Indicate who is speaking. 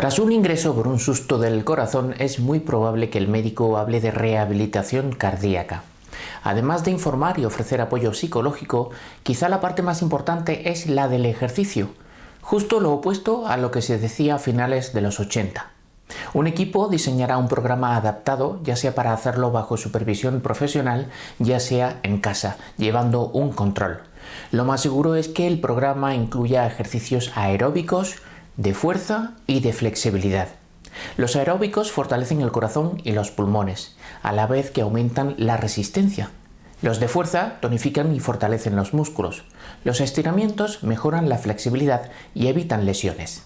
Speaker 1: Tras un ingreso por un susto del corazón es muy probable que el médico hable de rehabilitación cardíaca. Además de informar y ofrecer apoyo psicológico, quizá la parte más importante es la del ejercicio, justo lo opuesto a lo que se decía a finales de los 80. Un equipo diseñará un programa adaptado, ya sea para hacerlo bajo supervisión profesional, ya sea en casa, llevando un control. Lo más seguro es que el programa incluya ejercicios aeróbicos, de fuerza y de flexibilidad. Los aeróbicos fortalecen el corazón y los pulmones, a la vez que aumentan la resistencia. Los de fuerza tonifican y fortalecen los músculos. Los estiramientos mejoran la flexibilidad y evitan lesiones.